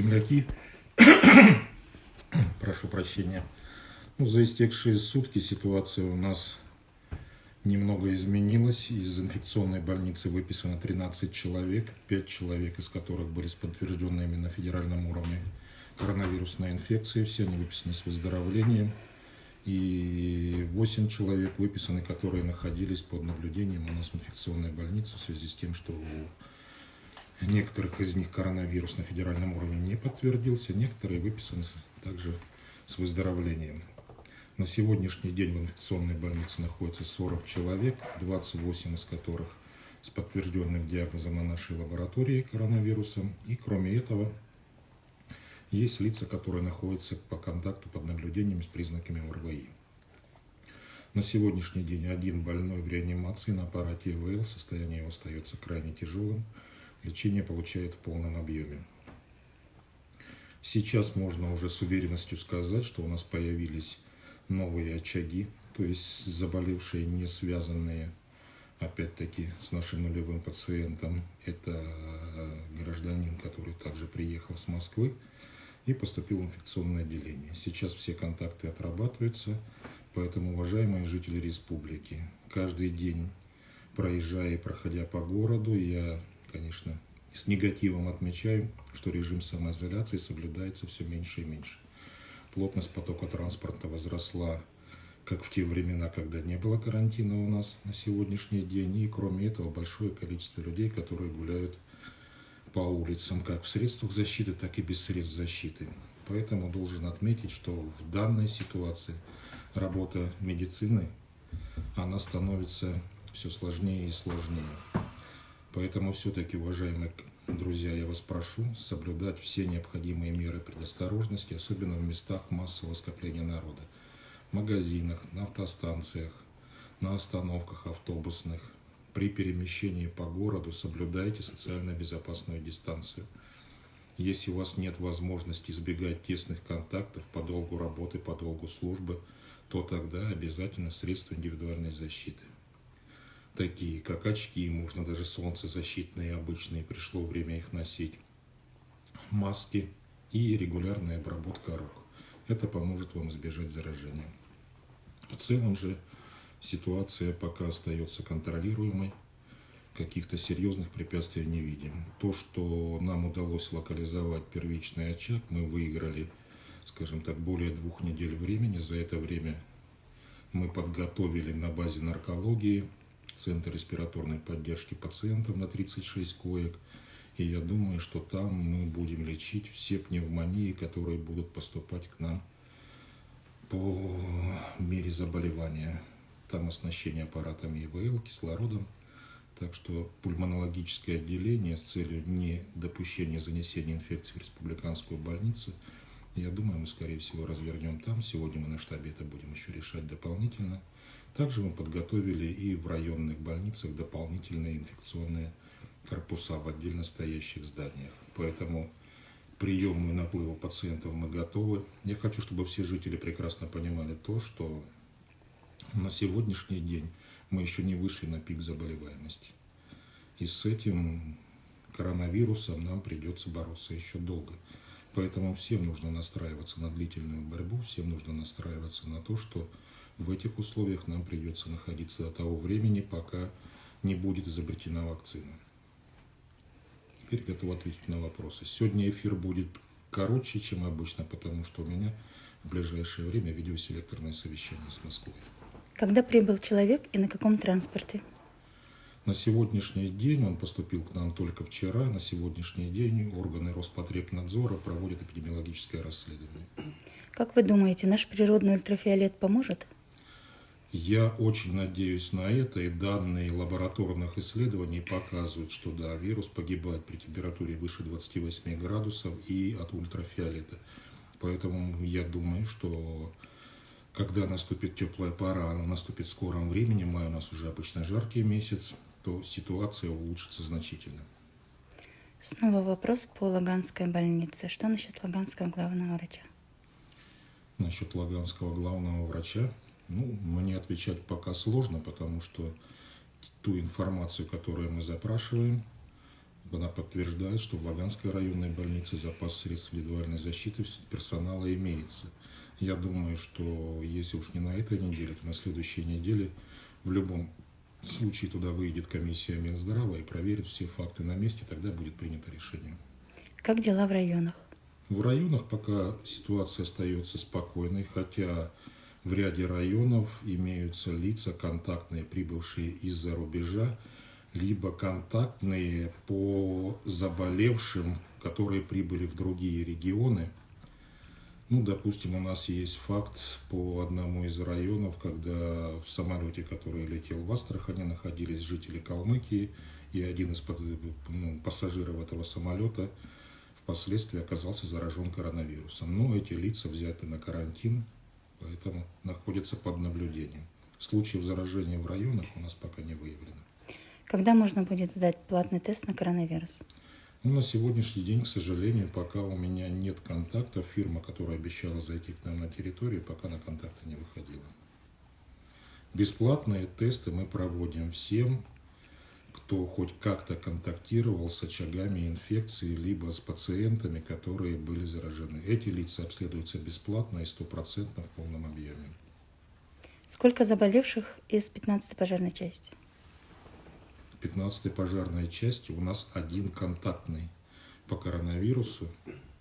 земляки. Прошу прощения. Ну, за истекшие сутки ситуация у нас немного изменилась. Из инфекционной больницы выписано 13 человек, 5 человек из которых были с подтвержденными на федеральном уровне коронавирусной инфекцией. Все они выписаны с выздоровлением. И 8 человек выписаны, которые находились под наблюдением у нас в инфекционной больнице в связи с тем, что у некоторых из них коронавирус на федеральном уровне не подтвердился, некоторые выписаны также с выздоровлением. На сегодняшний день в инфекционной больнице находится 40 человек, 28 из которых с подтвержденным диагнозом на нашей лаборатории коронавирусом. И кроме этого, есть лица, которые находятся по контакту под наблюдением с признаками ОРВИ. На сегодняшний день один больной в реанимации на аппарате ИВЛ, состояние его остается крайне тяжелым, лечение получает в полном объеме. Сейчас можно уже с уверенностью сказать, что у нас появились новые очаги, то есть заболевшие, не связанные, опять-таки, с нашим нулевым пациентом. Это э, гражданин, который также приехал с Москвы и поступил в инфекционное отделение. Сейчас все контакты отрабатываются, поэтому, уважаемые жители республики, каждый день, проезжая и проходя по городу, я, конечно, с негативом отмечаю, что режим самоизоляции соблюдается все меньше и меньше. Плотность потока транспорта возросла, как в те времена, когда не было карантина у нас на сегодняшний день. И кроме этого, большое количество людей, которые гуляют по улицам, как в средствах защиты, так и без средств защиты. Поэтому должен отметить, что в данной ситуации работа медицины, она становится все сложнее и сложнее. Поэтому все-таки, уважаемые друзья, я вас прошу соблюдать все необходимые меры предосторожности, особенно в местах массового скопления народа. В магазинах, на автостанциях, на остановках автобусных. При перемещении по городу соблюдайте социально безопасную дистанцию. Если у вас нет возможности избегать тесных контактов по долгу работы, по долгу службы, то тогда обязательно средства индивидуальной защиты такие как очки, можно даже солнцезащитные обычные, пришло время их носить, маски и регулярная обработка рук. Это поможет вам избежать заражения. В целом же ситуация пока остается контролируемой, каких-то серьезных препятствий не видим. То, что нам удалось локализовать первичный очаг, мы выиграли, скажем так, более двух недель времени. За это время мы подготовили на базе наркологии Центр респираторной поддержки пациентов на 36 коек. И я думаю, что там мы будем лечить все пневмонии, которые будут поступать к нам по мере заболевания. Там оснащение аппаратами ИВЛ, кислородом. Так что пульмонологическое отделение с целью недопущения занесения инфекции в республиканскую больницу, я думаю, мы, скорее всего, развернем там. Сегодня мы на штабе это будем еще решать дополнительно. Также мы подготовили и в районных больницах дополнительные инфекционные корпуса в отдельно стоящих зданиях. Поэтому приему и наплыву пациентов мы готовы. Я хочу, чтобы все жители прекрасно понимали то, что на сегодняшний день мы еще не вышли на пик заболеваемости. И с этим коронавирусом нам придется бороться еще долго. Поэтому всем нужно настраиваться на длительную борьбу, всем нужно настраиваться на то, что в этих условиях нам придется находиться до того времени, пока не будет изобретена вакцина. Теперь готов ответить на вопросы. Сегодня эфир будет короче, чем обычно, потому что у меня в ближайшее время видеоселекторное совещание с Москвой. Когда прибыл человек и на каком транспорте? На сегодняшний день он поступил к нам только вчера. На сегодняшний день органы Роспотребнадзора проводят эпидемиологическое расследование. Как вы думаете, наш природный ультрафиолет поможет? Я очень надеюсь на это, и данные лабораторных исследований показывают, что да, вирус погибает при температуре выше 28 градусов и от ультрафиолета. Поэтому я думаю, что когда наступит теплая пора, она наступит в скором времени, май у нас уже обычно жаркий месяц, то ситуация улучшится значительно. Снова вопрос по Лаганской больнице. Что насчет Лаганского главного врача? Насчет Лаганского главного врача ну, мне отвечать пока сложно, потому что ту информацию, которую мы запрашиваем, Она подтверждает, что в Лаганской районной больнице запас средств индивидуальной защиты персонала имеется. Я думаю, что если уж не на этой неделе, то на следующей неделе в любом случае туда выйдет комиссия Минздрава и проверит все факты на месте, тогда будет принято решение. Как дела в районах? В районах пока ситуация остается спокойной, хотя в ряде районов имеются лица контактные, прибывшие из-за рубежа, либо контактные по заболевшим, которые прибыли в другие регионы. Ну, допустим, у нас есть факт по одному из районов, когда в самолете, который летел в Астрахани, находились жители Калмыкии, и один из ну, пассажиров этого самолета впоследствии оказался заражен коронавирусом. Но эти лица взяты на карантин, поэтому находятся под наблюдением. Случаев заражения в районах у нас пока не выявлено. Когда можно будет сдать платный тест на коронавирус? Ну, на сегодняшний день, к сожалению, пока у меня нет контактов, фирма, которая обещала зайти к нам на территорию, пока на контакты не выходила. Бесплатные тесты мы проводим всем, кто хоть как-то контактировал с очагами инфекции, либо с пациентами, которые были заражены. Эти лица обследуются бесплатно и стопроцентно в полном объеме. Сколько заболевших из 15-й пожарной части? 15-й пожарной части у нас один контактный по коронавирусу.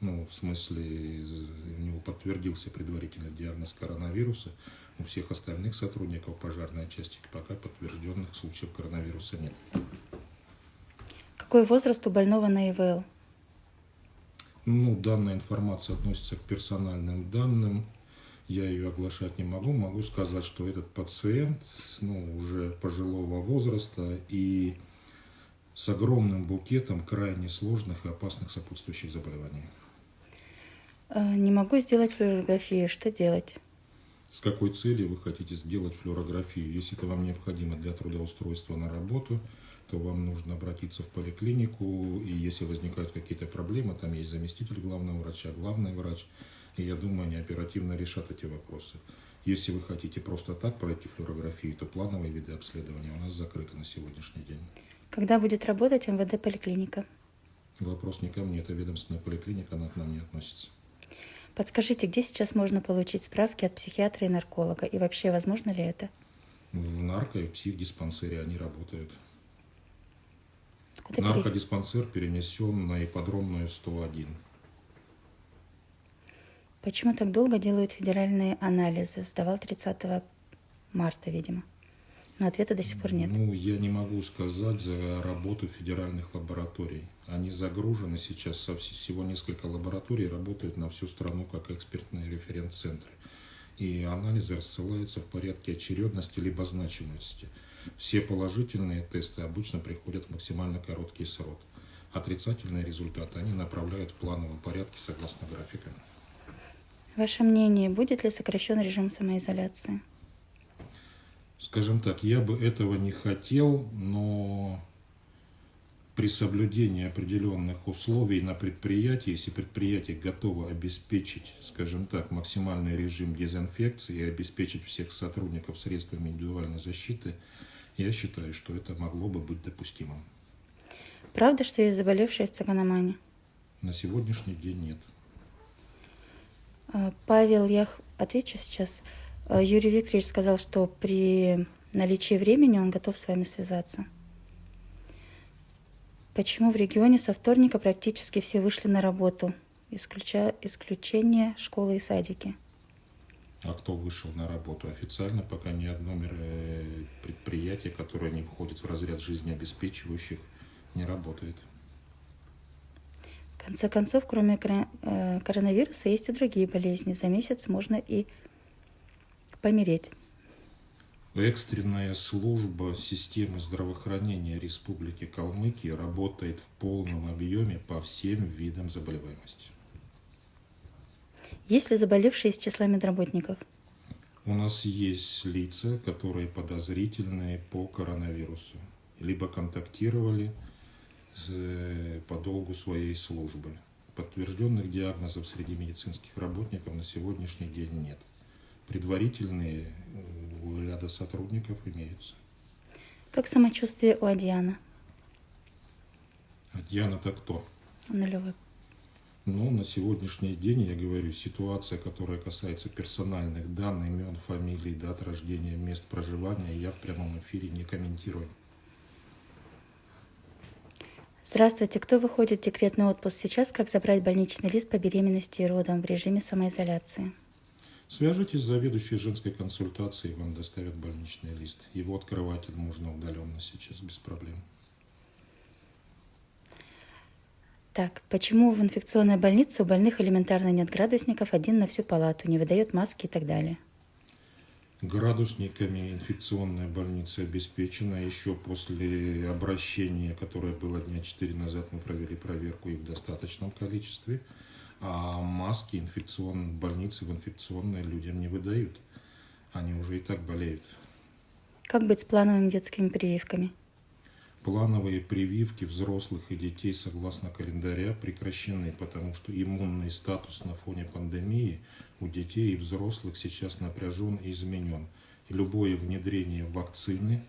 Ну, в смысле, у него подтвердился предварительный диагноз коронавируса. У всех остальных сотрудников пожарной части пока подтвержденных случаев коронавируса нет. Какой возраст у больного на ИВЛ? Ну, данная информация относится к персональным данным я ее оглашать не могу. Могу сказать, что этот пациент ну, уже пожилого возраста и с огромным букетом крайне сложных и опасных сопутствующих заболеваний. А, не могу сделать флюорографию. Что делать? С какой целью вы хотите сделать флюорографию? Если это вам необходимо для трудоустройства на работу, то вам нужно обратиться в поликлинику, и если возникают какие-то проблемы, там есть заместитель главного врача, главный врач – и я думаю, они оперативно решат эти вопросы. Если вы хотите просто так пройти флюорографию, то плановые виды обследования у нас закрыты на сегодняшний день. Когда будет работать МВД-поликлиника? Вопрос не ко мне, это ведомственная поликлиника, она к нам не относится. Подскажите, где сейчас можно получить справки от психиатра и нарколога? И вообще, возможно ли это? В нарко и в психдиспансере они работают. Куда Наркодиспансер перенесен на ипподромную 101. Почему так долго делают федеральные анализы? Сдавал 30 марта, видимо. Но ответа до сих пор нет. Ну, я не могу сказать за работу федеральных лабораторий. Они загружены сейчас, со всего несколько лабораторий работают на всю страну как экспертные референц-центры. И анализы рассылаются в порядке очередности либо значимости. Все положительные тесты обычно приходят в максимально короткий срок. Отрицательные результаты они направляют в плановом порядке согласно графикам. Ваше мнение, будет ли сокращен режим самоизоляции? Скажем так, я бы этого не хотел, но при соблюдении определенных условий на предприятии, если предприятие готово обеспечить, скажем так, максимальный режим дезинфекции и обеспечить всех сотрудников средствами индивидуальной защиты, я считаю, что это могло бы быть допустимым. Правда, что есть заболевшие в цигономане? На сегодняшний день нет. А, Павел, я отвечу сейчас. А, Юрий Викторович сказал, что при наличии времени он готов с вами связаться. Почему в регионе со вторника практически все вышли на работу, исключая исключение школы и садики? А кто вышел на работу? Официально пока ни одно предприятие, которое не входит в разряд жизнеобеспечивающих, не работает. В конце концов, кроме э, коронавируса, есть и другие болезни. За месяц можно и помереть. Экстренная служба системы здравоохранения Республики Калмыкия работает в полном объеме по всем видам заболеваемости. Есть ли заболевшие из числа медработников? У нас есть лица, которые подозрительные по коронавирусу. Либо контактировали по долгу своей службы. Подтвержденных диагнозов среди медицинских работников на сегодняшний день нет. Предварительные у ряда сотрудников имеются. Как самочувствие у Адиана? А Диана-то кто? Нулевой. Ну, на сегодняшний день, я говорю, ситуация, которая касается персональных данных, имен, фамилий, дат рождения, мест проживания, я в прямом эфире не комментирую. Здравствуйте. Кто выходит в декретный отпуск сейчас? Как забрать больничный лист по беременности и родам в режиме самоизоляции? Свяжитесь с заведующей женской консультацией, вам доставят больничный лист. Его открывать можно удаленно сейчас, без проблем. Так, почему в инфекционной больнице у больных элементарно нет градусников, один на всю палату, не выдает маски и так далее? Градусниками инфекционная больница обеспечена. Еще после обращения, которое было дня 4 назад, мы провели проверку их в достаточном количестве. А маски инфекционной больницы в инфекционные людям не выдают. Они уже и так болеют. Как быть с плановыми детскими прививками? Плановые прививки взрослых и детей согласно календаря прекращены, потому что иммунный статус на фоне пандемии у детей и взрослых сейчас напряжен и изменен. И любое внедрение вакцины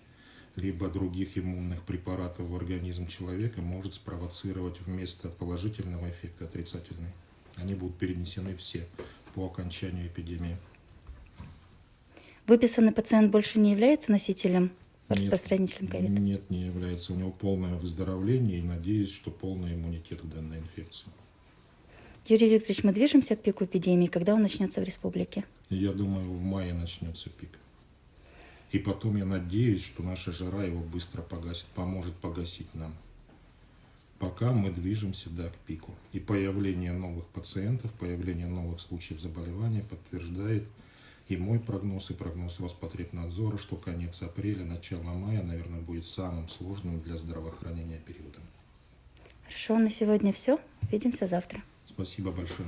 либо других иммунных препаратов в организм человека может спровоцировать вместо положительного эффекта отрицательный. Они будут перенесены все по окончанию эпидемии. Выписанный пациент больше не является носителем, Нет. распространителем ковида? Нет, не является. У него полное выздоровление и надеюсь, что полный иммунитет к данной инфекции. Юрий Викторович, мы движемся к пику эпидемии. Когда он начнется в республике? Я думаю, в мае начнется пик. И потом я надеюсь, что наша жара его быстро погасит, поможет погасить нам. Пока мы движемся, да, к пику. И появление новых пациентов, появление новых случаев заболевания подтверждает и мой прогноз, и прогноз Роспотребнадзора, что конец апреля, начало мая, наверное, будет самым сложным для здравоохранения периодом. Хорошо, на сегодня все. Увидимся завтра. Спасибо большое.